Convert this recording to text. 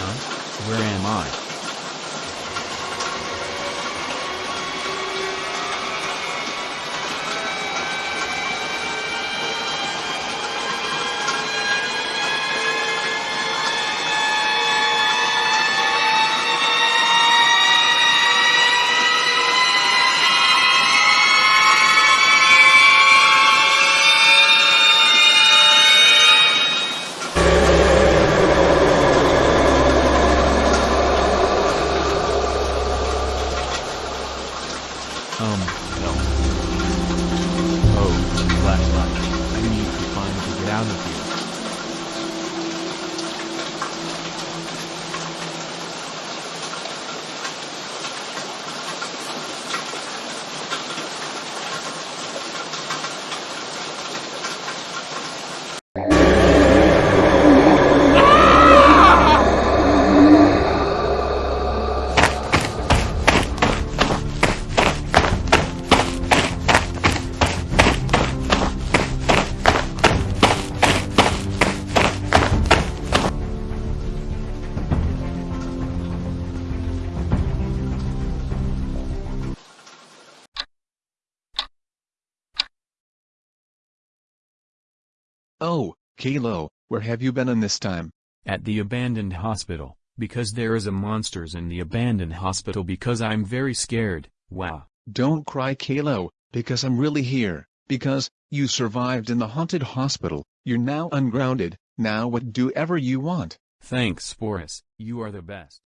Huh? Where am I? Um, no. Oh, flashlight. I need to find a get out of here. Oh, Kalo, where have you been in this time? At the abandoned hospital, because there is a monsters in the abandoned hospital because I'm very scared, wow. Don't cry Kalo, because I'm really here, because, you survived in the haunted hospital, you're now ungrounded, now what do ever you want. Thanks Sporus, you are the best.